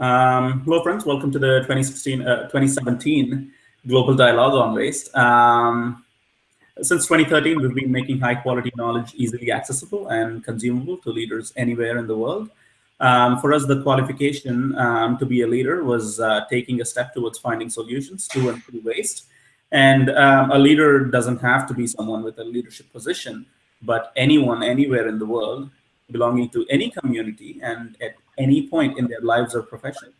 Um, hello, friends. Welcome to the 2016, uh, 2017 Global Dialogue on Waste. Um, since 2013, we've been making high quality knowledge easily accessible and consumable to leaders anywhere in the world. Um, for us, the qualification um, to be a leader was uh, taking a step towards finding solutions to and through waste. And um, a leader doesn't have to be someone with a leadership position, but anyone anywhere in the world belonging to any community and at any point in their lives or profession.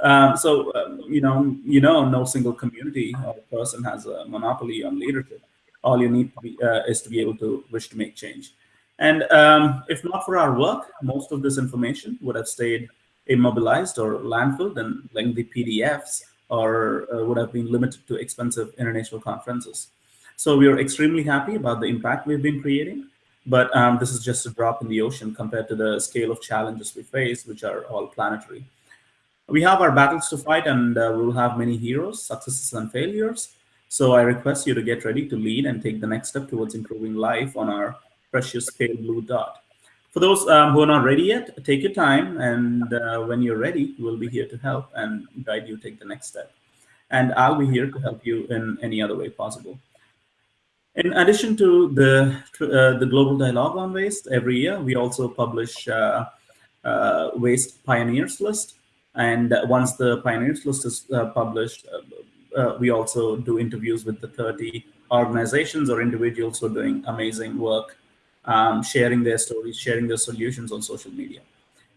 Um, so, um, you know, you know, no single community or person has a monopoly on leadership. All you need to be, uh, is to be able to wish to make change. And um, if not for our work, most of this information would have stayed immobilized or landfilled in lengthy PDFs or uh, would have been limited to expensive international conferences. So we are extremely happy about the impact we've been creating, but um, this is just a drop in the ocean compared to the scale of challenges we face, which are all planetary. We have our battles to fight and uh, we'll have many heroes, successes and failures. So I request you to get ready to lead and take the next step towards improving life on our precious pale blue dot. For those um, who are not ready yet, take your time, and uh, when you're ready, we'll be here to help and guide you take the next step. And I'll be here to help you in any other way possible. In addition to the uh, the global dialogue on waste, every year we also publish uh, uh waste pioneers list. And once the pioneers list is uh, published, uh, we also do interviews with the 30 organizations or individuals who are doing amazing work um, sharing their stories, sharing their solutions on social media.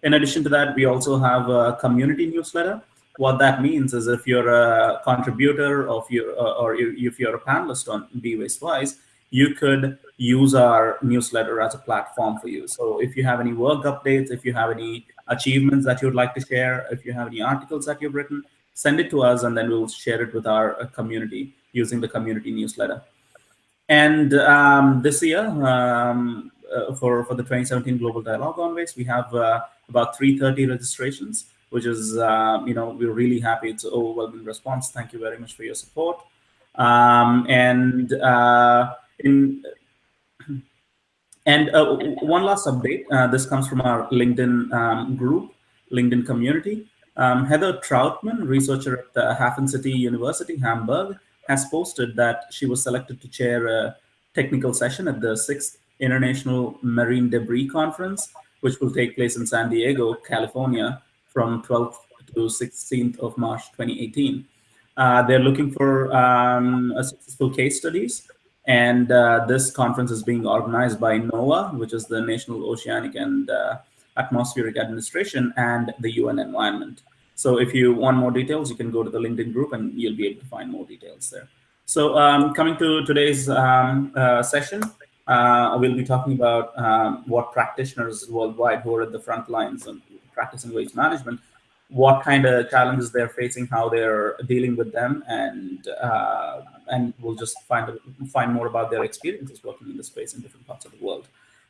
In addition to that, we also have a community newsletter. What that means is if you're a contributor of your, uh, or if you're a panelist on Be Waste Wise, you could use our newsletter as a platform for you. So if you have any work updates, if you have any achievements that you'd like to share, if you have any articles that you've written, send it to us and then we'll share it with our uh, community using the community newsletter. And um, this year, um, uh, for, for the 2017 Global Dialogue on Waste, we have uh, about 330 registrations, which is, uh, you know, we're really happy. It's an overwhelming response. Thank you very much for your support. Um, and uh, in and uh, one last update. Uh, this comes from our LinkedIn um, group, LinkedIn community. Um, Heather Troutman, researcher at the Hafen City University, Hamburg, has posted that she was selected to chair a technical session at the sixth International Marine Debris Conference, which will take place in San Diego, California from 12th to 16th of March 2018. Uh, they're looking for um, successful case studies. And uh, this conference is being organized by NOAA, which is the National Oceanic and uh, Atmospheric Administration, and the UN Environment. So if you want more details, you can go to the LinkedIn group and you'll be able to find more details there. So um, coming to today's um, uh, session, uh, we'll be talking about um, what practitioners worldwide who are at the front lines and practicing waste management, what kind of challenges they're facing, how they're dealing with them, and uh, and we'll just find find more about their experiences working in the space in different parts of the world.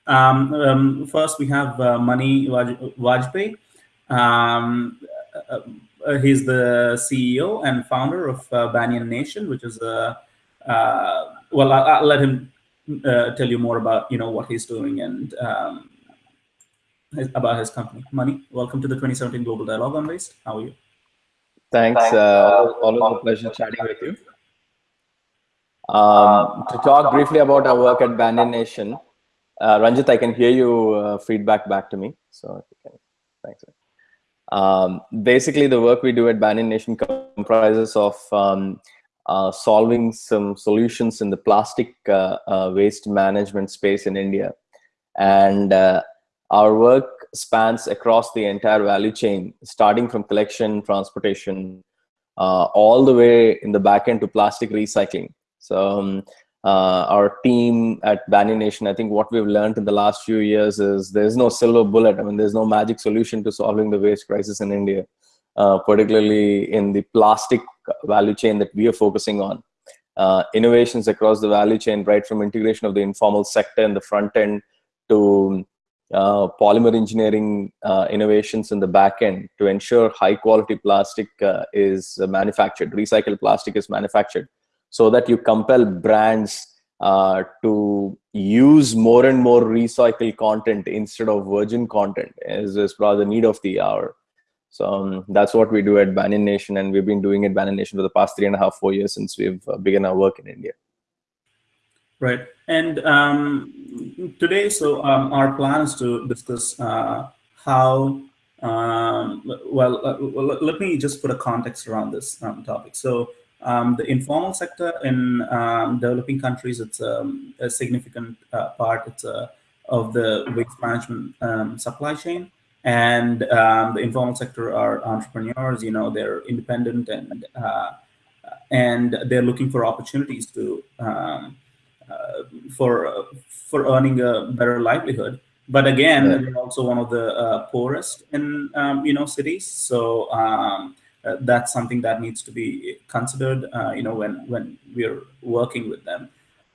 Um, um, first, we have uh, Mani Vajpayee. Um, uh, uh, he's the CEO and founder of uh, Banyan Nation, which is a well, I'll, I'll, let him tell you more about you know what he's doing and um, his, about his company. Mani, welcome to the 2017 Global Dialogue on Waste. How are you? Thanks. Uh, always a pleasure chatting with you. Um, to talk briefly about our work at Banyan Nation, uh, Ranjit, I can hear you uh, feedback back to me. So if thanks. Um, basically, the work we do at Banyan Nation comprises of um, uh, solving some solutions in the plastic uh, uh, waste management space in India. And uh, our work spans across the entire value chain, starting from collection, transportation, uh, all the way in the back end to plastic recycling. So um, uh, our team at Banyan Nation, I think what we've learned in the last few years is there's no silver bullet. I mean, there's no magic solution to solving the waste crisis in India, uh, particularly in the plastic value chain that we are focusing on. Uh, innovations across the value chain, right from integration of the informal sector in the front end to uh, polymer engineering uh, innovations in the back end to ensure high quality plastic uh, is manufactured, recycled plastic is manufactured so that you compel brands uh, to use more and more recycled content instead of virgin content is, is probably the need of the hour. So um, that's what we do at Banyan Nation, and we've been doing it Banyan Nation for the past three and a half, four years since we've uh, begun our work in India. Right. And um, today, so um, our plan is to discuss uh, how, um, well, uh, well, let me just put a context around this um, topic. So um, the informal sector in um, developing countries, it's a significant uh, part it's, uh, of the waste management supply chain. And the informal sector are entrepreneurs, you know, they're independent and uh, and they're looking for opportunities to for for earning a better livelihood. But again, yeah. they're also one of the uh, poorest in um, you know cities. So um, uh, that's something that needs to be considered. you know when when we're working with them.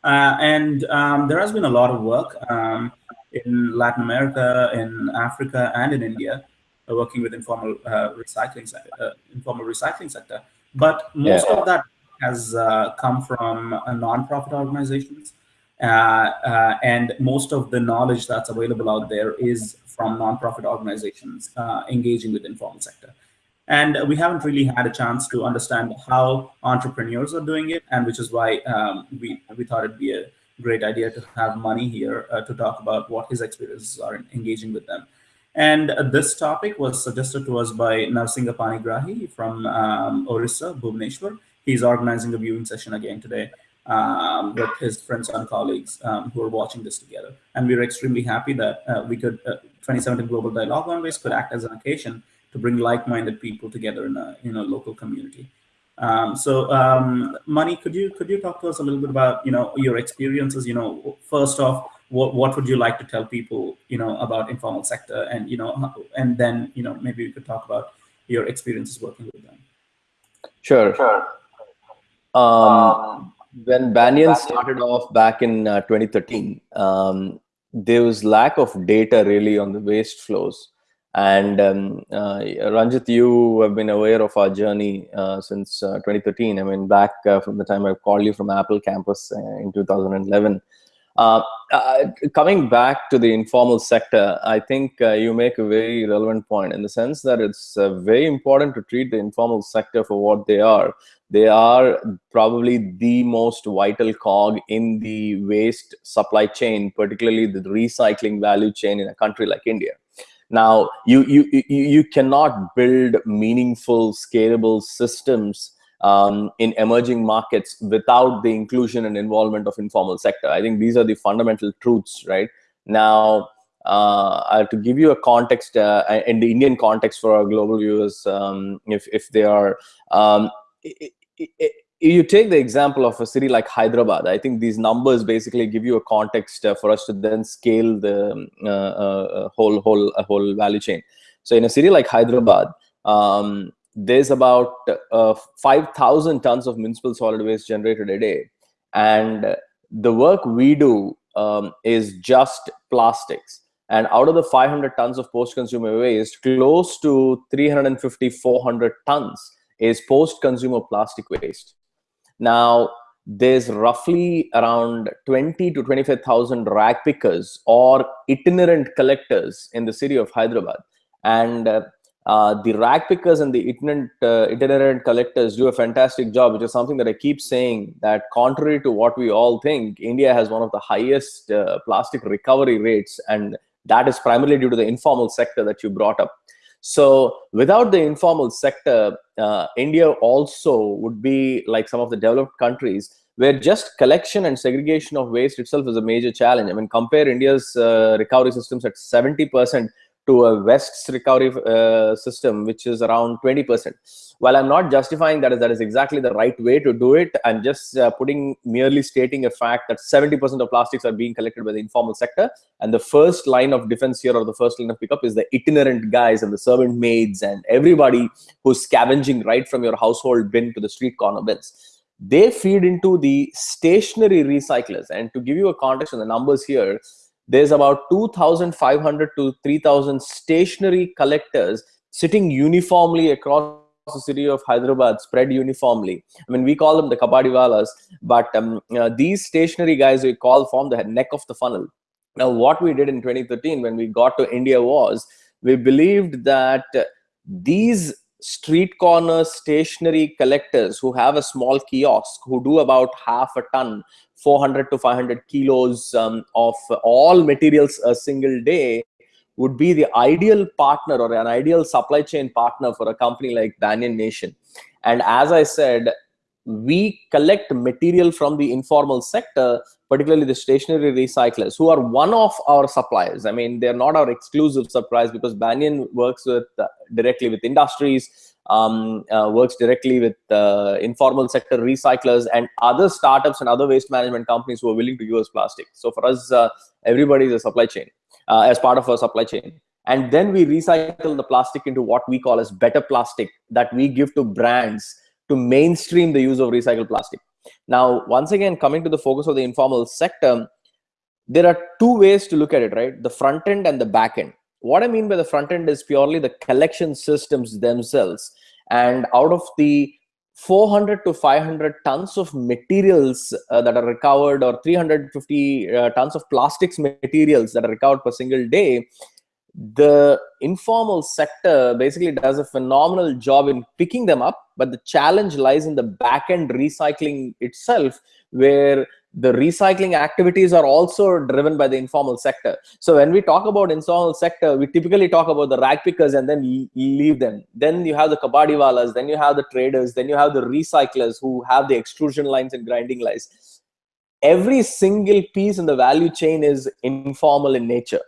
and um, there has been a lot of work um, in Latin America, in Africa, and in India, uh, working with informal uh, recycling uh, informal recycling sector. But most yeah. of that has uh, come from uh, non-profit organizations. Uh, and most of the knowledge that's available out there is from non-profit organizations engaging with the informal sector. And we haven't really had a chance to understand how entrepreneurs are doing it, and which is why um, we, we thought it'd be a great idea to have Mani here uh, to talk about what his experiences are in engaging with them. And uh, this topic was suggested to us by Narsinga Panigrahi from um, Orissa, Bhubaneswar he's organizing a viewing session again today um, with his friends and colleagues um, who are watching this together. And we are extremely happy that uh, we could, uh, 2017 Global Dialogue on Waste could act as an occasion to bring like-minded people together in a, in a local community. Um, so, um, Mani, could you could you talk to us a little bit about you know your experiences? You know, first off, what what would you like to tell people you know about informal sector, and you know, and then you know maybe we could talk about your experiences working with them. Sure. Sure. Um, um, when Banyan started off back in uh, 2013, um, there was lack of data really on the waste flows. And um, uh, Ranjit, you have been aware of our journey uh, since uh, 2013. I mean, back uh, from the time I called you from Apple campus uh, in 2011. Uh, uh, coming back to the informal sector, I think uh, you make a very relevant point in the sense that it's uh, very important to treat the informal sector for what they are. They are probably the most vital cog in the waste supply chain, particularly the recycling value chain in a country like India. Now, you, you, you, you cannot build meaningful, scalable systems um, in emerging markets without the inclusion and involvement of informal sector. I think these are the fundamental truths, right? Now, uh, to give you a context uh, in the Indian context for our global viewers, um, if, if they are, um, it, it, it, you take the example of a city like Hyderabad, I think these numbers basically give you a context uh, for us to then scale the uh, uh, whole whole whole value chain. So in a city like Hyderabad, um, there's about uh, 5,000 tons of municipal solid waste generated a day. And the work we do um, is just plastics. And out of the 500 tons of post-consumer waste, close to 350, 400 tons is post-consumer plastic waste. Now, there's roughly around 20 to 25,000 rag pickers or itinerant collectors in the city of Hyderabad. And uh, uh, the rag pickers and the itinerant, uh, itinerant collectors do a fantastic job, which is something that I keep saying that contrary to what we all think, India has one of the highest uh, plastic recovery rates, and that is primarily due to the informal sector that you brought up. So without the informal sector, uh, India also would be like some of the developed countries where just collection and segregation of waste itself is a major challenge. I mean, compare India's uh, recovery systems at 70% to a West's recovery uh, system, which is around 20%. While I'm not justifying that is that is exactly the right way to do it, I'm just uh, putting merely stating a fact that 70% of plastics are being collected by the informal sector. And the first line of defense here or the first line of pickup is the itinerant guys and the servant maids and everybody who's scavenging right from your household bin to the street corner bins. They feed into the stationary recyclers. And to give you a context on the numbers here, there's about 2,500 to 3,000 stationary collectors sitting uniformly across the city of Hyderabad, spread uniformly. I mean, we call them the kabadiwalas, but um, uh, these stationary guys we call form the neck of the funnel. Now, what we did in 2013 when we got to India was we believed that these street corner stationary collectors who have a small kiosk who do about half a ton 400 to 500 kilos um, of all materials a single day would be the ideal partner or an ideal supply chain partner for a company like Banyan Nation. And as I said, we collect material from the informal sector, particularly the stationary recyclers, who are one of our suppliers. I mean, they're not our exclusive suppliers because Banyan works with uh, directly with industries, um, uh, works directly with uh, informal sector recyclers and other startups and other waste management companies who are willing to use plastic. So for us, uh, everybody is a supply chain uh, as part of our supply chain. And then we recycle the plastic into what we call as better plastic that we give to brands to mainstream the use of recycled plastic. Now, once again, coming to the focus of the informal sector, there are two ways to look at it, right? The front end and the back end. What I mean by the front end is purely the collection systems themselves. And out of the 400 to 500 tons of materials uh, that are recovered or 350 uh, tons of plastics materials that are recovered per single day, the informal sector basically does a phenomenal job in picking them up but the challenge lies in the back end recycling itself where the recycling activities are also driven by the informal sector. So when we talk about informal sector we typically talk about the rag pickers and then leave them. Then you have the kabadiwalas then you have the traders then you have the recyclers who have the extrusion lines and grinding lines. Every single piece in the value chain is informal in nature.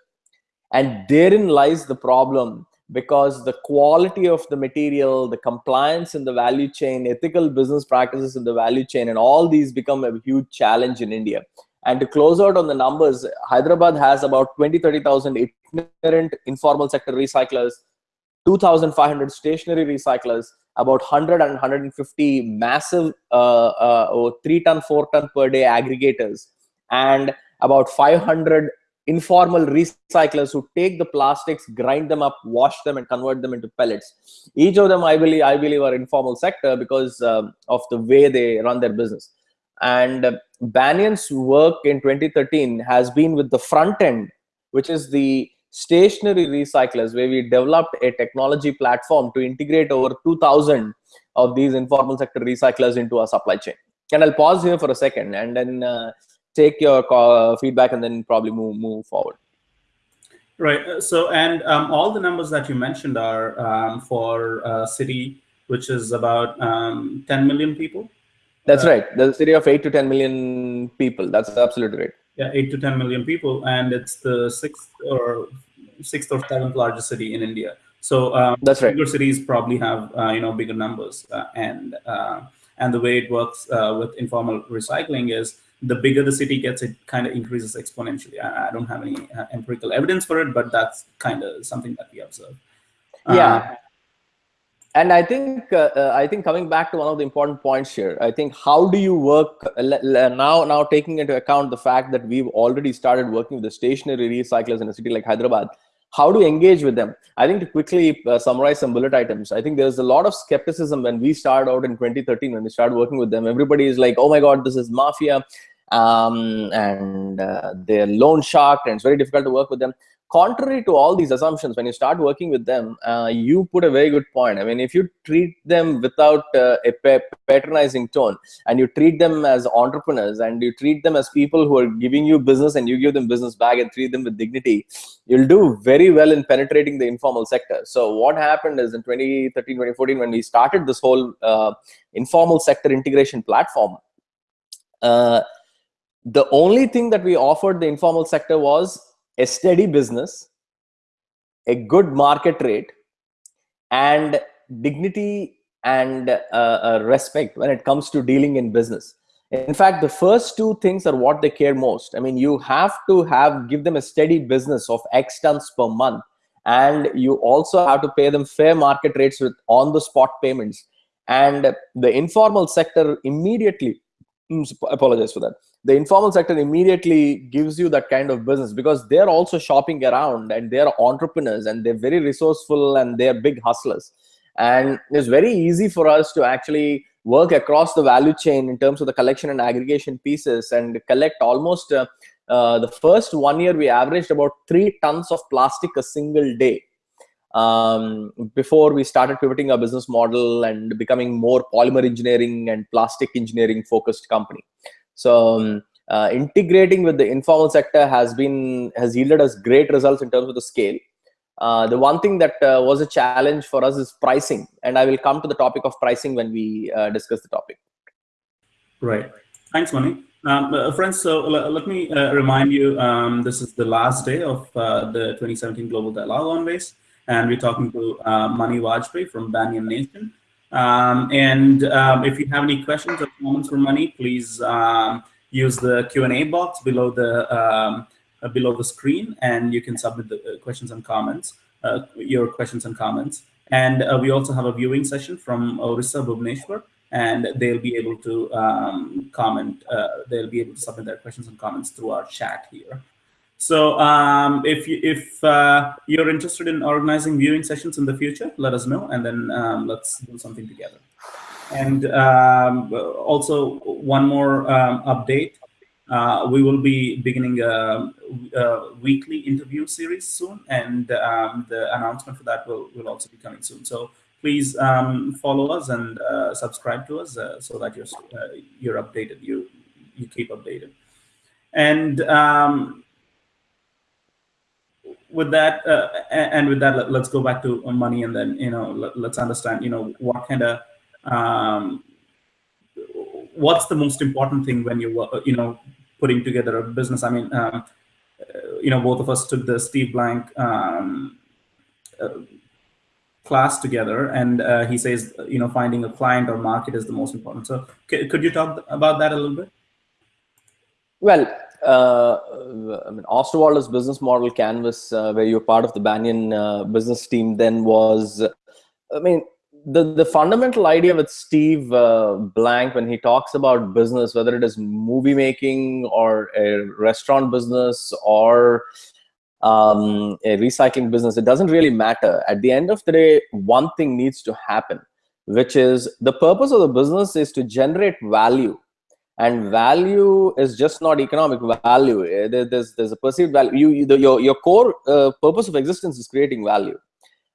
And therein lies the problem because the quality of the material the compliance in the value chain ethical business practices in the value chain and all these become a huge challenge in india. And to close out on the numbers hyderabad has about 20 30000 itinerant informal sector recyclers 2500 stationary recyclers about 100 and 150 massive uh, uh, 3 ton 4 ton per day aggregators and about 500 informal recyclers who take the plastics, grind them up, wash them, and convert them into pellets. Each of them, I believe, I believe, are informal sector because um, of the way they run their business. And uh, Banyan's work in 2013 has been with the front end, which is the stationary recyclers, where we developed a technology platform to integrate over 2,000 of these informal sector recyclers into our supply chain. And I'll pause here for a second and then uh, take your call, feedback and then probably move move forward. Right. Uh, so, and um, all the numbers that you mentioned are um, for a city which is about um, 10 million people. That's uh, right. The city of eight to 10 million people. That's absolutely right. Yeah, eight to 10 million people, and it's the sixth or sixth or seventh largest city in India. So um, that's right. Bigger cities probably have uh, you know bigger numbers, uh, and uh, and the way it works uh, with informal recycling is the bigger the city gets, it kind of increases exponentially. I, I don't have any uh, empirical evidence for it, but that's kind of something that we observe. Yeah. Uh, and I think uh, I think coming back to one of the important points here, I think how do you work now? Now taking into account the fact that we've already started working with the stationary recyclers in a city like Hyderabad, how to engage with them i think to quickly uh, summarize some bullet items i think there's a lot of skepticism when we started out in 2013 when we started working with them everybody is like oh my god this is mafia um, and uh, they're loan shark and it's very difficult to work with them. Contrary to all these assumptions when you start working with them uh, you put a very good point. I mean if you treat them without uh, a patronizing tone and you treat them as entrepreneurs and you treat them as people who are giving you business and you give them business back and treat them with dignity you'll do very well in penetrating the informal sector. So what happened is in 2013 2014 when we started this whole uh, informal sector integration platform uh, the only thing that we offered the informal sector was a steady business, a good market rate, and dignity and uh, uh, respect when it comes to dealing in business. In fact, the first two things are what they care most. I mean, you have to have give them a steady business of X tons per month, and you also have to pay them fair market rates with on the spot payments. And the informal sector immediately Mm, apologize for that the informal sector immediately gives you that kind of business because they're also shopping around and they're entrepreneurs and they're very resourceful and they're big hustlers and it's very easy for us to actually work across the value chain in terms of the collection and aggregation pieces and collect almost uh, uh, the first one year we averaged about three tons of plastic a single day um, before we started pivoting our business model and becoming more polymer engineering and plastic engineering focused company. So um, uh, integrating with the informal sector has been has yielded us great results in terms of the scale. Uh, the one thing that uh, was a challenge for us is pricing, and I will come to the topic of pricing when we uh, discuss the topic. Right. Thanks, Mani. Um, uh, friends, so let me uh, remind you, um, this is the last day of the 2017 Global Dialogue on Waste and we're talking to uh, Mani Vajpayee from Banyan Nation. Um, and um, if you have any questions or comments for Mani, please um, use the Q&A box below the um, uh, below the screen, and you can submit the uh, questions and comments, uh, your questions and comments. And uh, we also have a viewing session from Orissa Bhubaneswar, and they'll be able to um, comment, uh, they'll be able to submit their questions and comments through our chat here. So um, if you, if uh, you're interested in organizing viewing sessions in the future, let us know, and then um, let's do something together. And um, also one more um, update. Uh, we will be beginning a, a, weekly interview series soon, and um, the announcement for that will, will also be coming soon. So please um, follow us and uh, subscribe to us uh, so that you're uh, you're updated. You you keep updated. And with that, uh, and with that, let, us go back to Mani, and then you know, let, us understand, you know, what kind of, um, what's the most important thing when you, you know, putting together a business. I mean, um, uh, you know, both of us took the Steve Blank um, uh, class together, and uh, he says, you know, finding a client or market is the most important. So, could you talk about that a little bit? Well, uh, I mean, Osterwalder's business model canvas, uh, where you're part of the Banyan uh, business team, then was, I mean, the the fundamental idea with Steve uh, Blank when he talks about business, whether it is movie making or a restaurant business or um, a recycling business, it doesn't really matter. At the end of the day, one thing needs to happen, which is the purpose of the business is to generate value and value is just not economic value. Eh, there's there's a perceived value. You, the, your your core uh, purpose of existence is creating value.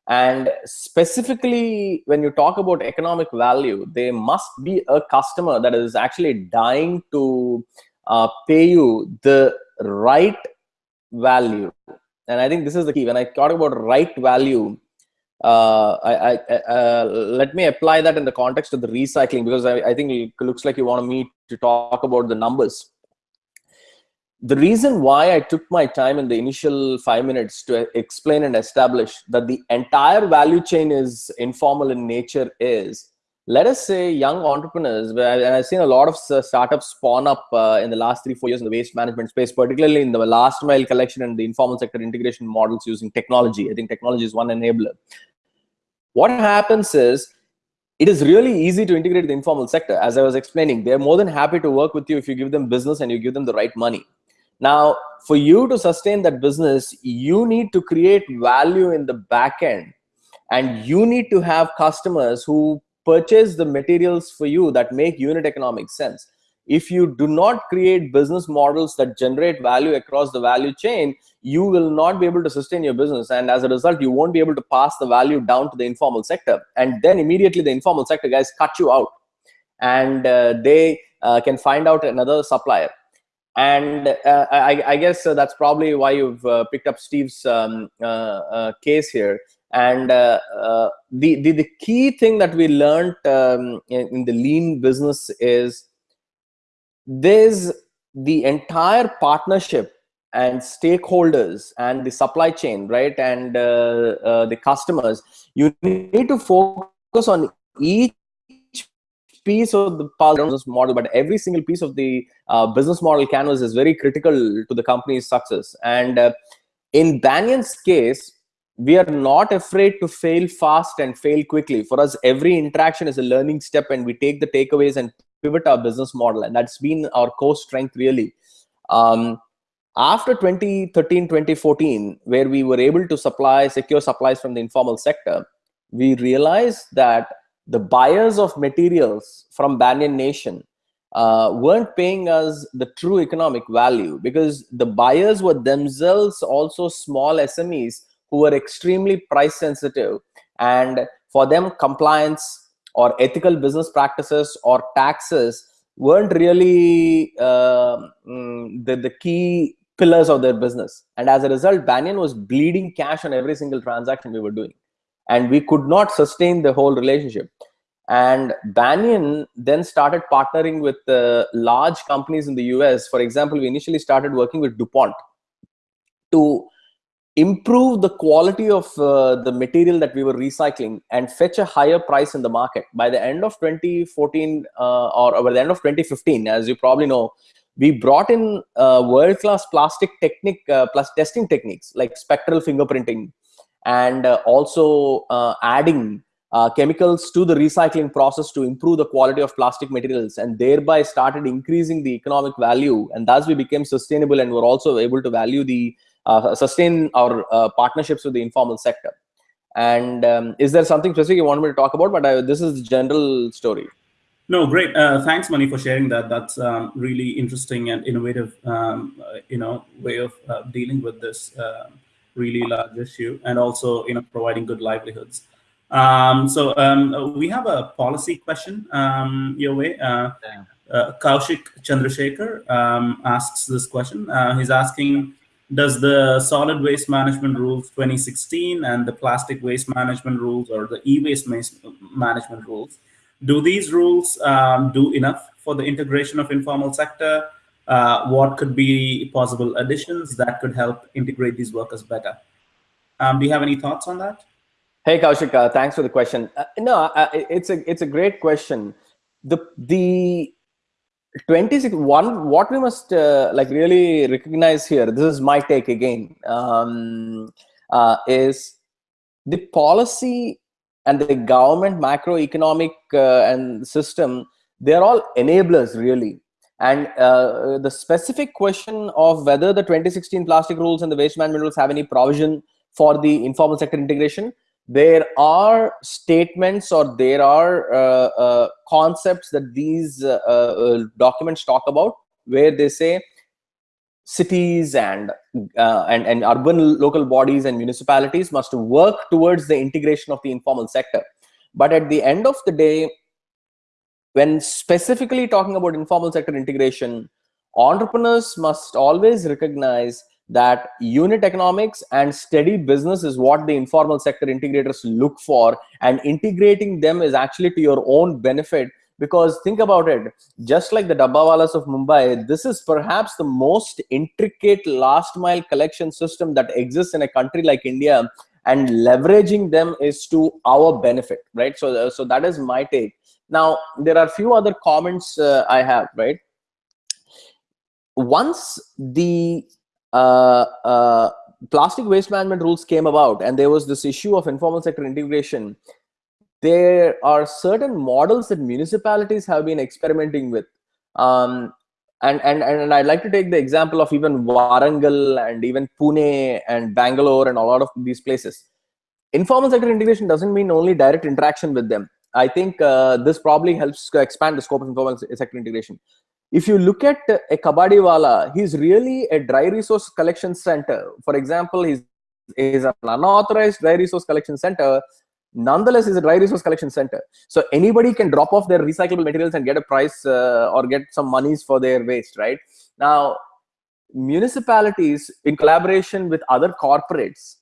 And specifically when you talk about economic value there must be a customer that is actually dying to uh, pay you the right value. And i think this is the key. When i talk about right value uh, I, I, uh, let me apply that in the context of the recycling because I, I think it looks like you want me to talk about the numbers. The reason why I took my time in the initial five minutes to explain and establish that the entire value chain is informal in nature is, let us say young entrepreneurs, and I've seen a lot of startups spawn up uh, in the last three, four years in the waste management space, particularly in the last mile collection and the informal sector integration models using technology. I think technology is one enabler what happens is it is really easy to integrate the informal sector. As I was explaining, they're more than happy to work with you if you give them business and you give them the right money. Now, for you to sustain that business, you need to create value in the back end and you need to have customers who purchase the materials for you that make unit economic sense. If you do not create business models that generate value across the value chain you will not be able to sustain your business. And as a result you won't be able to pass the value down to the informal sector. And then immediately the informal sector guys cut you out. And uh, they uh, can find out another supplier. And uh, I, I, guess uh, that's probably why you've uh, picked up Steve's um, uh, case here and the, the the key thing that we learned um, in, in the lean business is there's the entire partnership and stakeholders and the supply chain right? And uh, uh, the customers. You need to focus on each piece of the business model but every single piece of the uh, business model canvas is very critical to the company's success. And uh, in banyan's case we are not afraid to fail fast and fail quickly. For us every interaction is a learning step and we take the takeaways and pivot our business model. And that's been our core strength really. Um, after 2013 2014 where we were able to supply secure supplies from the informal sector we realized that the buyers of materials from banyan nation uh, weren't paying us the true economic value because the buyers were themselves also small smes who were extremely price sensitive and for them compliance or ethical business practices or taxes weren't really uh, the, the key pillars of their business. And as a result banyan was bleeding cash on every single transaction we were doing. And we could not sustain the whole relationship. And banyan then started partnering with uh, large companies in the us for example we initially started working with dupont to improve the quality of uh, the material that we were recycling and fetch a higher price in the market. By the end of 2014 uh, or by the end of 2015 as you probably know we brought in uh, world-class plastic technique uh, plus testing techniques like spectral fingerprinting and uh, also uh, adding chemicals to the recycling process to improve the quality of plastic materials and thereby started increasing the economic value. And thus we became sustainable and were also able to value the sustain our uh, partnerships with the informal sector. And um, is there something specific you want me to talk about? But I, this is the general story. No, great. Uh, thanks, Mani, for sharing that. That's um, really interesting and innovative, um, uh, you know, way of uh, dealing with this uh, really large issue, and also, you know, providing good livelihoods. Um, so um, we have a policy question um, your way. Uh, Kaushik Chandrasekhar um, asks this question. he's asking, does the solid waste management rules 2016 and the plastic waste management rules or the e-waste management rules, do these rules um, do enough for the integration of informal sector? Uh, what could be possible additions that could help integrate these workers better? Um, do you have any thoughts on that? Hey Kaushik, uh, thanks for the question. Uh, no, uh, it's a it's a great question. The the 26 one what we must uh, like really recognize here this is my take again um, uh, is the policy and the government macroeconomic uh, and system they're all enablers really. And uh, the specific question of whether the 2016 plastic rules and the waste management rules have any provision for the informal sector integration there are statements or there are uh, uh, concepts that these uh, uh documents talk about where they say cities and uh, and and urban local bodies and municipalities must work towards the integration of the informal sector. But at the end of the day when specifically talking about informal sector integration entrepreneurs must always recognize that unit economics and steady business is what the informal sector integrators look for and integrating them is actually to your own benefit. Because think about it just like the dabbawalas of mumbai this is perhaps the most intricate last mile collection system that exists in a country like india and leveraging them is to our benefit right? So so that is my take. Now there are few other comments uh, i have right? Once the uh, uh, plastic waste management rules came about and there was this issue of informal sector integration, there are certain models that municipalities have been experimenting with. Um, and, and, and I'd like to take the example of even Warangal and even Pune and Bangalore and a lot of these places. Informal sector integration doesn't mean only direct interaction with them. I think uh, this probably helps expand the scope of informal sector integration if you look at a kabadiwala, he's really a dry resource collection center. For example, he's, he's an unauthorized dry resource collection center. Nonetheless, is a dry resource collection center. So anybody can drop off their recyclable materials and get a price uh, or get some monies for their waste, right? Now, municipalities in collaboration with other corporates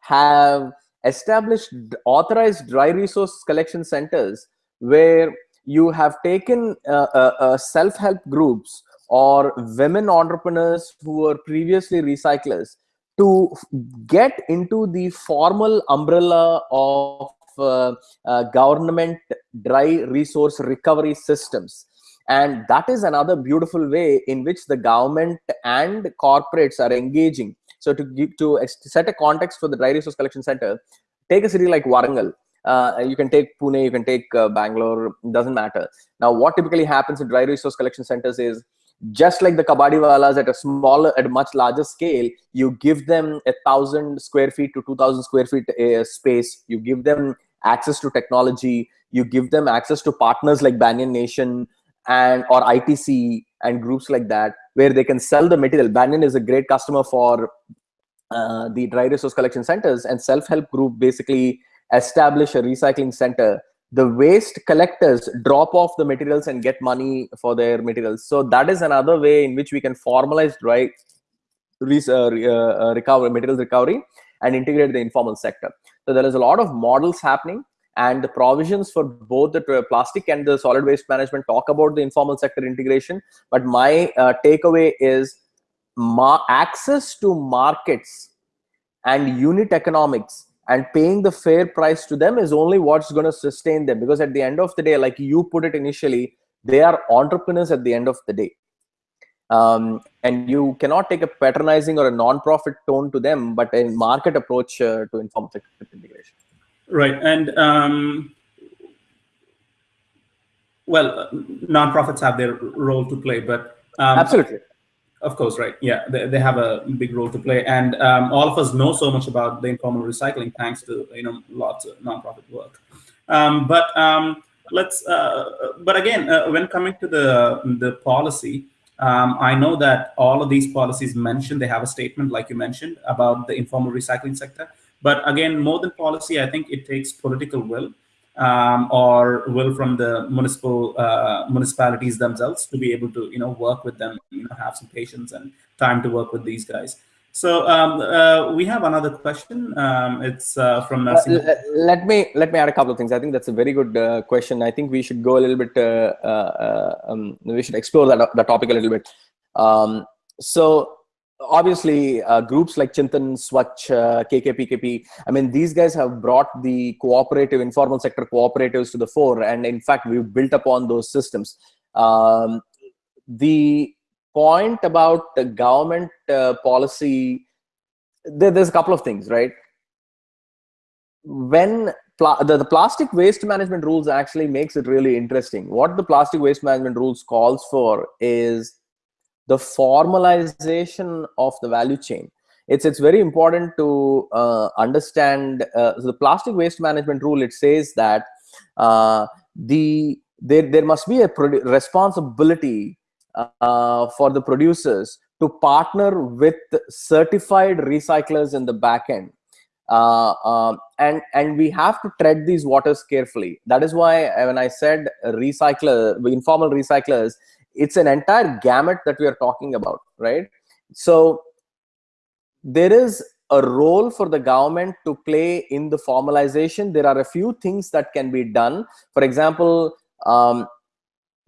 have established authorized dry resource collection centers where you have taken uh, uh, uh, self-help groups or women entrepreneurs who were previously recyclers to get into the formal umbrella of uh, uh, government dry resource recovery systems. And that is another beautiful way in which the government and corporates are engaging. So to to set a context for the dry resource collection center take a city like warangal uh, you can take Pune, you can take uh, Bangalore, doesn't matter. Now, what typically happens in dry resource collection centers is just like the kabadiwalas at a smaller, at a much larger scale, you give them a thousand square feet to 2000 square feet uh, space. You give them access to technology. You give them access to partners like Banyan Nation and or ITC and groups like that, where they can sell the material. Banyan is a great customer for uh, the dry resource collection centers and self-help group basically establish a recycling center the waste collectors drop off the materials and get money for their materials. So that is another way in which we can formalize dry uh, uh, recovery materials recovery and integrate the informal sector. So there is a lot of models happening and the provisions for both the plastic and the solid waste management talk about the informal sector integration. But my uh, takeaway is access to markets and unit economics and paying the fair price to them is only what's going to sustain them. Because at the end of the day like you put it initially they are entrepreneurs at the end of the day. Um, and you cannot take a patronizing or a non-profit tone to them but a market approach uh, to inform integration. Right and um, well non-profits have their role to play but um, absolutely of course, right. Yeah, they, they have a big role to play, and um, all of us know so much about the informal recycling thanks to you know lots of nonprofit work. Um, but um, let's. Uh, but again, uh, when coming to the the policy, um, I know that all of these policies mentioned they have a statement, like you mentioned, about the informal recycling sector. But again, more than policy, I think it takes political will um, or will from the municipal uh, municipalities themselves to be able to you know work with them you know have some patience and time to work with these guys. So um, uh, we have another question. Um, it's uh, from uh, let me let me add a couple of things. I think that's a very good uh, question. I think we should go a little bit uh, um, we should explore that, that topic a little bit. Um, so obviously uh, groups like Chintan, Swachh, uh, KKPKP, I mean, these guys have brought the cooperative, informal sector cooperatives to the fore. And in fact, we've built upon those systems. Um, the point about the government uh, policy, there, there's a couple of things, right? When the, the plastic waste management rules actually makes it really interesting. What the plastic waste management rules calls for is the formalization of the value chain. It's it's very important to uh, understand uh, the plastic waste management rule it says that uh, the there there must be a responsibility uh, for the producers to partner with certified recyclers in the back end. Uh, um, and and we have to tread these waters carefully. That is why when i said recycler informal recyclers it's an entire gamut that we are talking about right? So there is a role for the government to play in the formalization. There are a few things that can be done. For example um,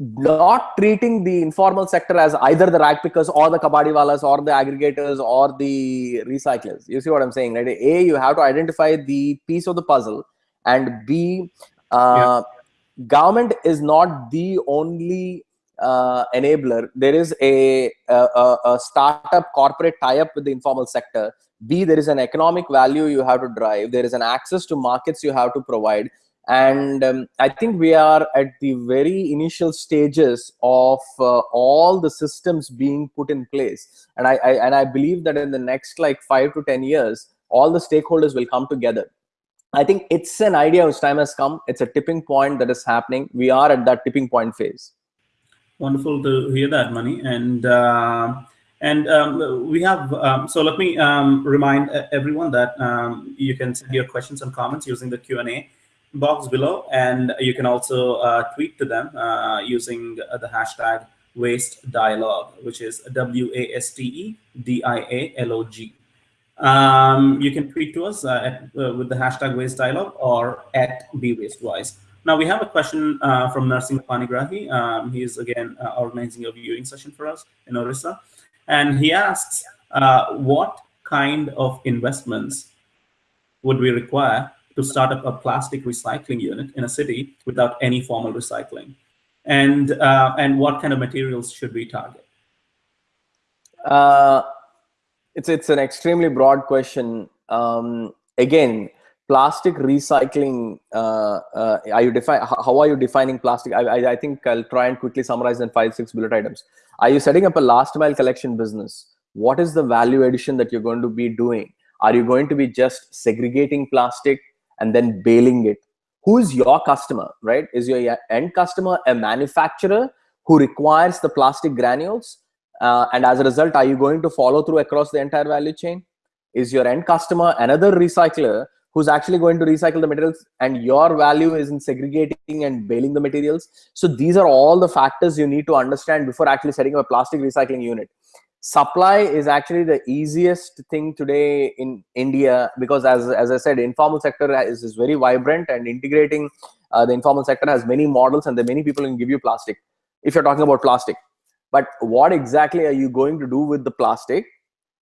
not treating the informal sector as either the rag pickers or the kabadiwalas or the aggregators or the recyclers. You see what i'm saying right? A you have to identify the piece of the puzzle and b uh, yeah. government is not the only uh, enabler. There is a, a, a startup corporate tie-up with the informal sector. B, there is an economic value you have to drive. There is an access to markets you have to provide. And um, I think we are at the very initial stages of uh, all the systems being put in place. And I, I, and I believe that in the next like five to 10 years, all the stakeholders will come together. I think it's an idea whose time has come. It's a tipping point that is happening. We are at that tipping point phase. Wonderful to hear that, Mani. And uh, and um, we have, um, so let me um, remind everyone that um, you can send your questions and comments using the Q&A box below. And you can also uh, tweet to them uh, using the hashtag waste dialogue, which is W-A-S-T-E-D-I-A-L-O-G. Um, you can tweet to us uh, at, uh, with the hashtag waste dialogue or at BWasteWise. Now we have a question uh, from Narsinga Panigrahi. Um, he is again uh, organizing a viewing session for us in Orissa. And he asks, uh, what kind of investments would we require to start up a plastic recycling unit in a city without any formal recycling? And, uh, and what kind of materials should we target? Uh, it's, it's an extremely broad question. Um, again, plastic recycling uh, uh, are you how are you defining plastic? I, I, I think i'll try and quickly summarize in five six bullet items. Are you setting up a last mile collection business? What is the value addition that you're going to be doing? Are you going to be just segregating plastic and then baling it? Who is your customer right? Is your end customer a manufacturer who requires the plastic granules? Uh, and as a result are you going to follow through across the entire value chain? Is your end customer another recycler who's actually going to recycle the materials and your value is in segregating and baling the materials. So these are all the factors you need to understand before actually setting up a plastic recycling unit. Supply is actually the easiest thing today in india because as, as i said informal sector is, is very vibrant and integrating uh, the informal sector has many models and there many people can give you plastic if you're talking about plastic. But what exactly are you going to do with the plastic?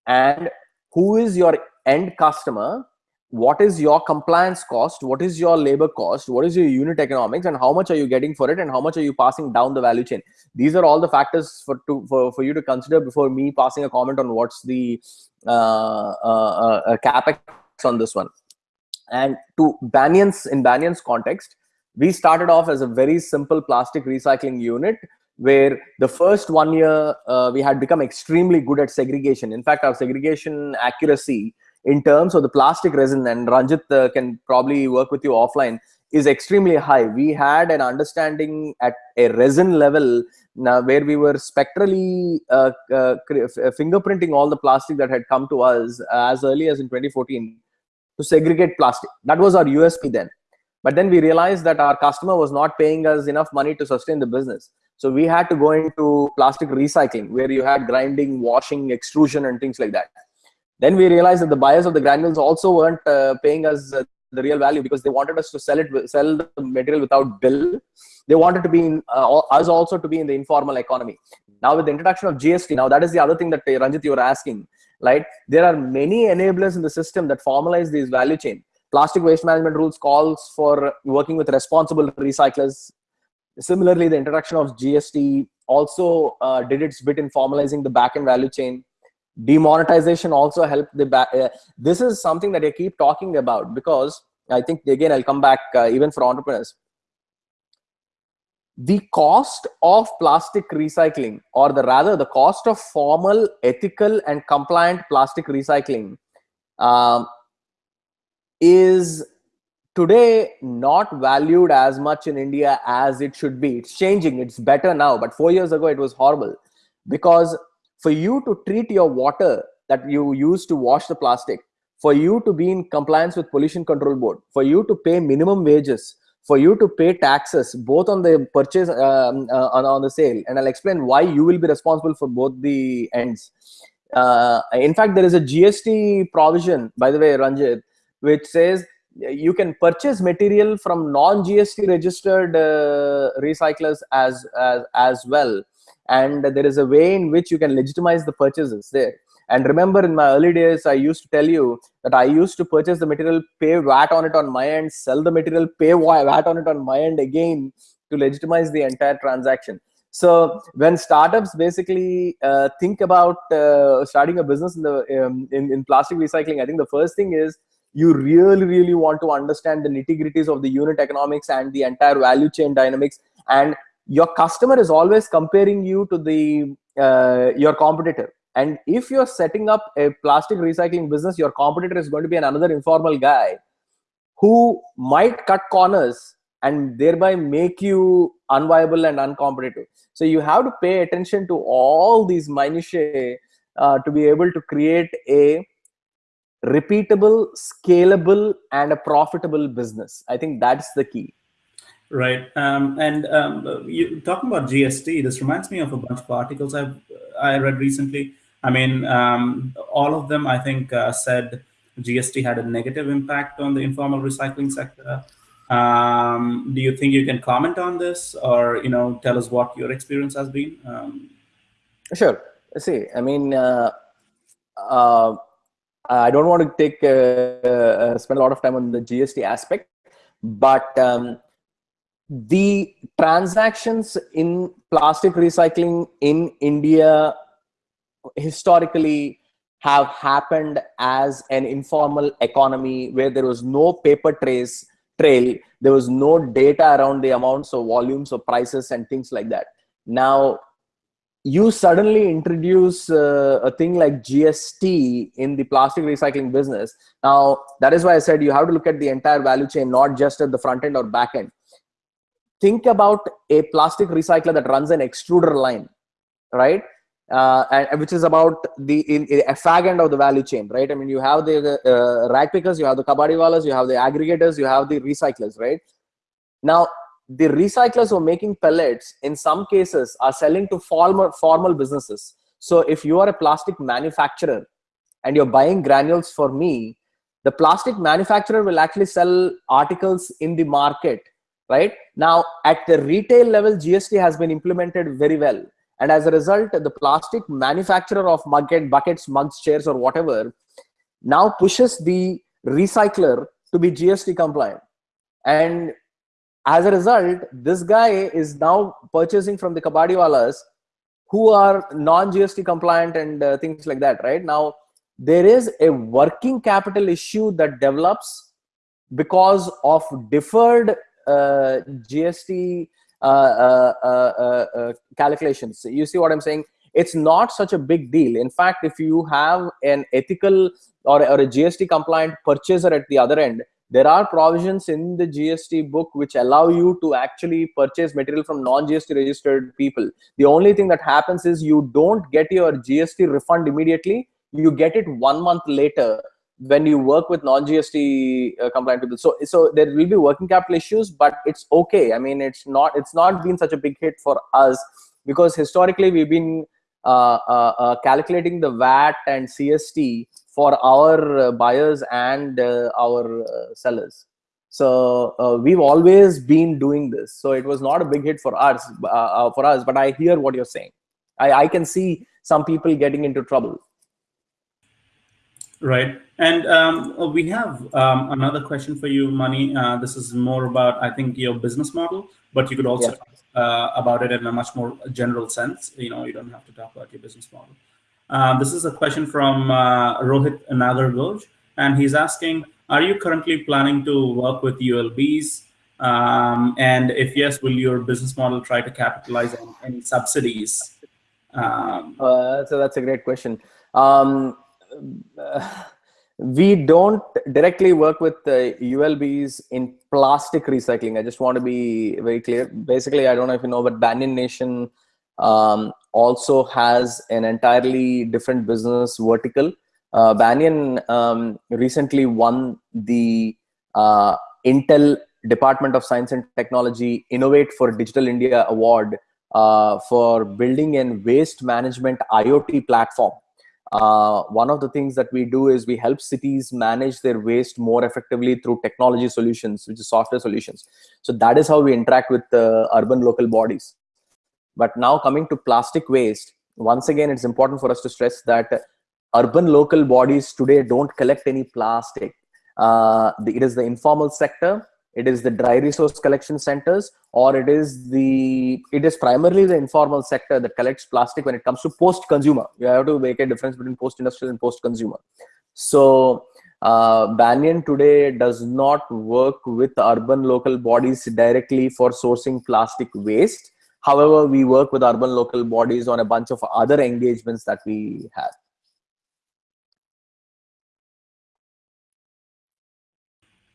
And who is your end customer what is your compliance cost what is your labor cost what is your unit economics and how much are you getting for it and how much are you passing down the value chain? These are all the factors for to for, for you to consider before me passing a comment on what's the uh, uh, uh, capex on this one. And to Banyan's in Banyan's context we started off as a very simple plastic recycling unit where the first one year uh, we had become extremely good at segregation. In fact our segregation accuracy in terms of the plastic resin and Ranjit uh, can probably work with you offline is extremely high. We had an understanding at a resin level now where we were spectrally uh, uh, fingerprinting all the plastic that had come to us as early as in 2014 to segregate plastic. That was our USP then. But then we realized that our customer was not paying us enough money to sustain the business. So we had to go into plastic recycling where you had grinding, washing, extrusion and things like that. Then we realized that the buyers of the granules also weren't uh, paying us uh, the real value because they wanted us to sell it, sell the material without bill. They wanted to be in, uh, us also to be in the informal economy. Now with the introduction of GST, now that is the other thing that uh, Ranjit you were asking, right? There are many enablers in the system that formalize these value chain. Plastic waste management rules calls for working with responsible recyclers. Similarly, the introduction of GST also uh, did its bit in formalizing the back end value chain demonetization also helped the back uh, this is something that i keep talking about because i think again i'll come back uh, even for entrepreneurs. The cost of plastic recycling or the rather the cost of formal ethical and compliant plastic recycling um, is today not valued as much in india as it should be. It's changing. It's better now but four years ago it was horrible because for you to treat your water that you use to wash the plastic, for you to be in compliance with pollution control board, for you to pay minimum wages, for you to pay taxes both on the purchase um, uh, on, on the sale and i'll explain why you will be responsible for both the ends. Uh, in fact there is a gst provision by the way ranjit which says you can purchase material from non gst registered uh, recyclers as, as as well and there is a way in which you can legitimize the purchases there. And remember in my early days i used to tell you that i used to purchase the material pay vat on it on my end sell the material pay vat on it on my end again to legitimize the entire transaction. So when startups basically uh, think about uh, starting a business in the um, in, in plastic recycling i think the first thing is you really really want to understand the nitty gritties of the unit economics and the entire value chain dynamics and your customer is always comparing you to the uh, your competitor. And if you're setting up a plastic recycling business your competitor is going to be another informal guy who might cut corners and thereby make you unviable and uncompetitive. So you have to pay attention to all these minutiae uh, to be able to create a repeatable scalable and a profitable business. I think that's the key Right. Um, and um, you talking about GST, this reminds me of a bunch of articles I've I read recently. I mean, um, all of them I think uh, said GST had a negative impact on the informal recycling sector. Um, do you think you can comment on this, or you know, tell us what your experience has been? Um, sure. See, I mean, uh, uh, I don't want to take uh, uh, spend a lot of time on the GST aspect, but um, the transactions in plastic recycling in India historically have happened as an informal economy where there was no paper trace trail. There was no data around the amounts of volumes of prices and things like that. Now you suddenly introduce uh, a thing like gst in the plastic recycling business. Now that is why i said you have to look at the entire value chain not just at the front end or back end think about a plastic recycler that runs an extruder line right uh, and, which is about the in, in, a fag end of the value chain, right? I mean, you have the uh, rag pickers, you have the kabadiwalas, you have the aggregators, you have the recyclers, right? Now, the recyclers who are making pellets, in some cases, are selling to formal formal businesses. So, if you are a plastic manufacturer and you're buying granules for me, the plastic manufacturer will actually sell articles in the market, right? Now, at the retail level, GST has been implemented very well. And as a result the plastic manufacturer of bucket, buckets mugs chairs or whatever now pushes the recycler to be gst compliant. And as a result this guy is now purchasing from the kabadiwalas who are non gst compliant and uh, things like that right? Now there is a working capital issue that develops because of deferred gst uh, uh, uh, calculations. You see what I'm saying? It's not such a big deal. In fact, if you have an ethical or, or a GST compliant purchaser at the other end, there are provisions in the GST book which allow you to actually purchase material from non-GST registered people. The only thing that happens is you don't get your GST refund immediately. You get it one month later when you work with non-GST uh, compliant people. So, so there will be working capital issues, but it's okay. I mean, it's not, it's not been such a big hit for us because historically we've been uh, uh, uh calculating the VAT and CST for our uh, buyers and uh, our sellers. So we've always been doing this. So it was not a big hit for us, for us. But I hear what you're saying. I, I can see some people getting into trouble. Right. And um, we have um, another question for you, Mani. Uh, this is more about, I think, your business model, but you could also yeah. talk uh, about it in a much more general sense. You know, you don't have to talk about your business model. Uh, this is a question from uh, Rohit Nagargoj, and he's asking, are you currently planning to work with ULBs? Um, and if yes, will your business model try to capitalize on any subsidies? Um, uh, so that's a great question. Um, we don't directly work with the ULBs in plastic recycling. I just want to be very clear. Basically, I don't know if you know, but Banyan Nation um, also has an entirely different business vertical. Uh, Banyan um, recently won the uh, Intel Department of Science and Technology Innovate for Digital India Award uh, for building a waste management IoT platform uh, one of the things that we do is we help cities manage their waste more effectively through technology solutions, which is software solutions. So that is how we interact with the urban local bodies. But now coming to plastic waste, once again, it's important for us to stress that urban local bodies today don't collect any plastic. Uh, it is the informal sector it is the dry resource collection centers or it is the it is primarily the informal sector that collects plastic when it comes to post consumer you have to make a difference between post industrial and post consumer so uh, banyan today does not work with urban local bodies directly for sourcing plastic waste. However we work with urban local bodies on a bunch of other engagements that we have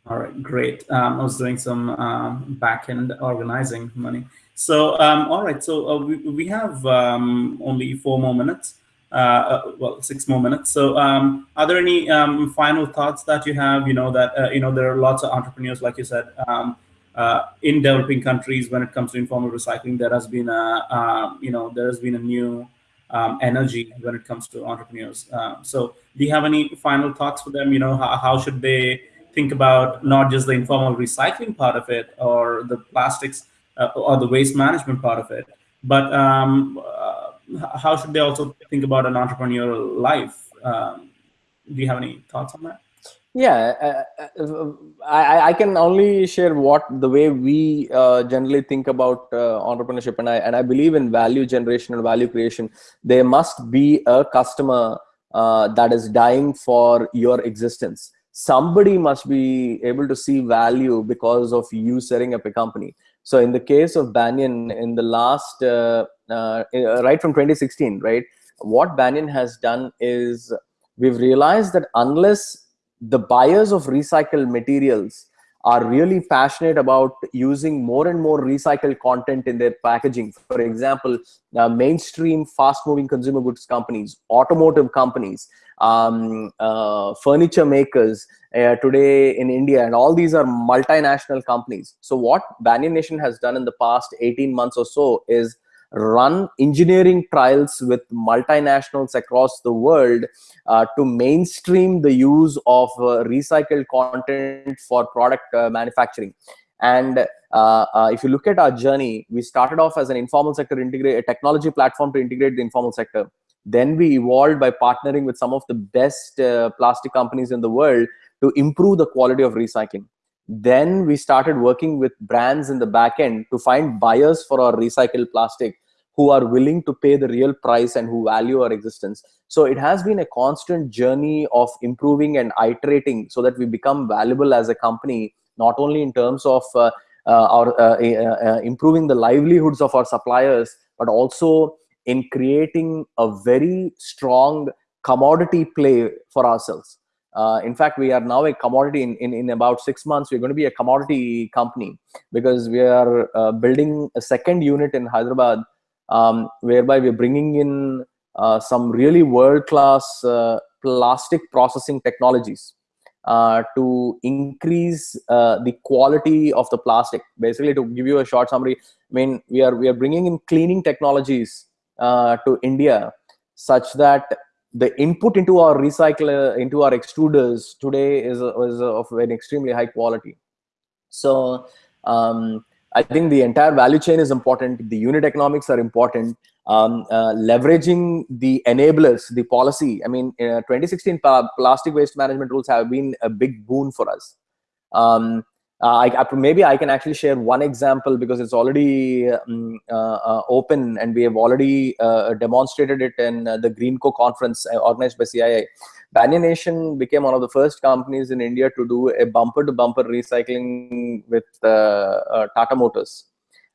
All right, great. Um, I was doing some um, back-end organizing Mani. So, um, all right, so uh, we, we have um, only four more minutes, uh, uh, well, six more minutes. So um, are there any um, final thoughts that you have, you know, that, uh, you know, there are lots of entrepreneurs, like you said, uh, in developing countries when it comes to informal recycling, there has been a, you know, there has been a new energy when it comes to entrepreneurs. so do you have any final thoughts for them? You know, how, how should they, think about not just the informal recycling part of it or the plastics uh, or the waste management part of it, but um, uh, how should they also think about an entrepreneurial life? Um, do you have any thoughts on that? Yeah, uh, uh I, I can only share what the way we uh, generally think about uh, entrepreneurship, and I and I believe in value generation and value creation. There must be a customer that is dying for your existence somebody must be able to see value because of you setting up a company. So in the case of Banyan, in the last, uh, uh, right from 2016, right, what Banyan has done is we've realized that unless the buyers of recycled materials are really passionate about using more and more recycled content in their packaging. For example, uh, mainstream fast-moving consumer goods companies, automotive companies, um, uh, furniture makers uh, today in India, and all these are multinational companies. So what Banyan Nation has done in the past 18 months or so is run engineering trials with multinationals across the world uh, to mainstream the use of uh, recycled content for product uh, manufacturing. And uh, uh, if you look at our journey, we started off as an informal sector integrate a technology platform to integrate the informal sector. Then we evolved by partnering with some of the best plastic companies in the world to improve the quality of recycling. Then we started working with brands in the back end to find buyers for our recycled plastic who are willing to pay the real price and who value our existence. So it has been a constant journey of improving and iterating so that we become valuable as a company, not only in terms of uh, uh, our uh, uh, uh improving the livelihoods of our suppliers, but also in creating a very strong commodity play for ourselves. Uh, in fact, we are now a commodity in, in, in about six months. We're going to be a commodity company because we are uh, building a second unit in Hyderabad um, whereby we're bringing in uh, some really world-class uh, plastic processing technologies uh, to increase uh, the quality of the plastic. Basically, to give you a short summary, I mean, we are we are bringing in cleaning technologies uh, to India such that the input into our recycler into our extruders today is, is of an extremely high quality. So um, I think the entire value chain is important. The unit economics are important. Um, uh, leveraging the enablers, the policy. I mean, uh, 2016 plastic waste management rules have been a big boon for us. Um, I, I, maybe I can actually share one example because it's already um, uh, uh, open and we have already uh, demonstrated it in the Greenco conference organized by CII. Banyan Nation became one of the first companies in India to do a bumper-to-bumper recycling with uh, uh, Tata Motors.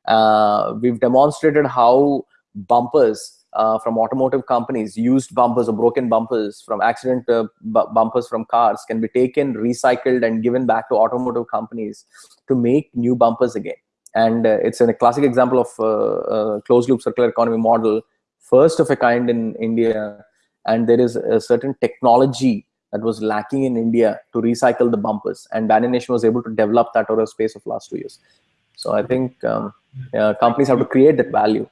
Uh, we've demonstrated how bumpers uh, from automotive companies, used bumpers or broken bumpers from accident uh, bumpers from cars can be taken, recycled and given back to automotive companies to make new bumpers again. And uh, it's a classic example of a closed loop circular economy model, first of a kind in India and there is a certain technology that was lacking in India to recycle the bumpers. And Banyan Nation was able to develop that over a space of last two years. So I think um, yeah, companies have to create that value.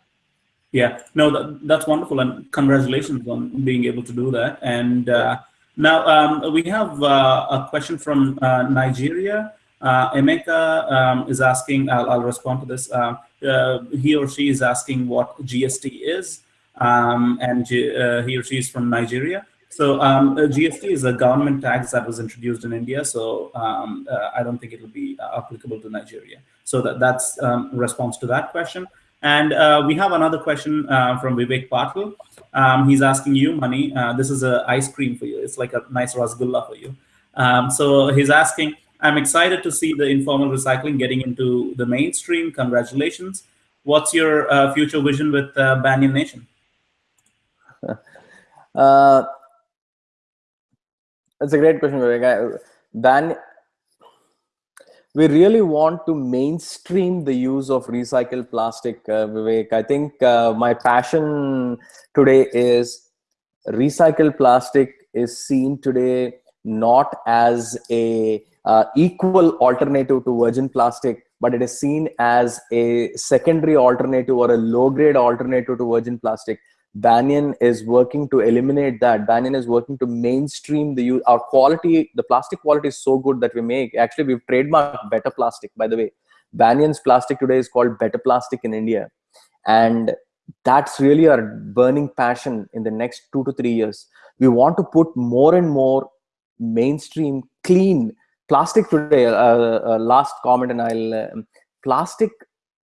Yeah, no, that, that's wonderful, and congratulations on being able to do that. And uh, now um, we have uh, a question from uh, Nigeria. Uh, Emeka um, is asking, I'll, I'll, respond to this. Uh, uh, he or she is asking what GST is um, and he or she is from Nigeria. So um, GST is a government tax that was introduced in India, so um, I don't think it will be applicable to Nigeria. So that, that's um, response to that question. And uh, we have another question uh, from Vivek Patil. Um, he's asking you, Mani, uh, this is an ice cream for you. It's like a nice rasgulla for you. Um, so he's asking, I'm excited to see the informal recycling getting into the mainstream. Congratulations. What's your future vision with Banyan Nation? uh, that's a great question, Vivek. Ban we really want to mainstream the use of recycled plastic, uh, Vivek. I think uh, my passion today is recycled plastic is seen today not as a uh, equal alternative to virgin plastic, but it is seen as a secondary alternative or a low grade alternative to virgin plastic. Banyan is working to eliminate that. Banyan is working to mainstream the use. Our quality, the plastic quality is so good that we make. Actually, we've trademarked Better Plastic, by the way. Banyan's plastic today is called Better Plastic in India. And that's really our burning passion in the next two to three years. We want to put more and more mainstream, clean plastic today. Uh, uh, last comment, and I'll uh, plastic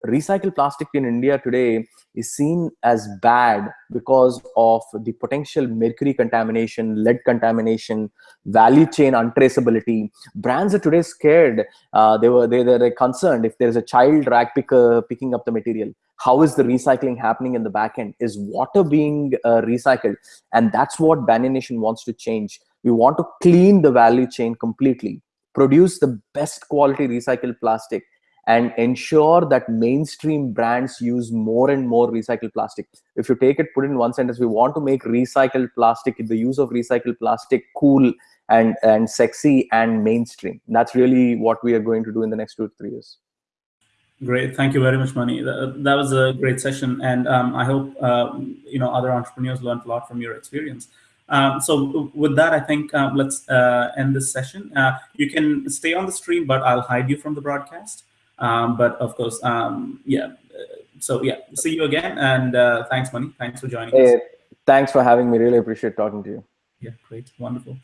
recycled plastic in India today is seen as bad because of the potential mercury contamination, lead contamination, value chain untraceability. Brands are today scared. Uh, they were they, they're concerned if there's a child rag picker picking up the material. How is the recycling happening in the back end? Is water being uh, recycled? And that's what Banyan Nation wants to change. We want to clean the value chain completely produce the best quality recycled plastic and ensure that mainstream brands use more and more recycled plastic. If you take it, put it in one sentence, we want to make recycled plastic, the use of recycled plastic cool and, and sexy and mainstream. That's really what we are going to do in the next two to three years. Great, thank you very much, Mani. That, that was a great session, and um, I hope um, you know other entrepreneurs learned a lot from your experience. Um, so with that, I think um, let's uh, end this session. Uh, you can stay on the stream, but I'll hide you from the broadcast. Um, but of course, um, yeah. So yeah, see you again, and uh, thanks, Mani. Thanks for joining hey, us. Thanks for having me. Really appreciate talking to you. Yeah, great, wonderful.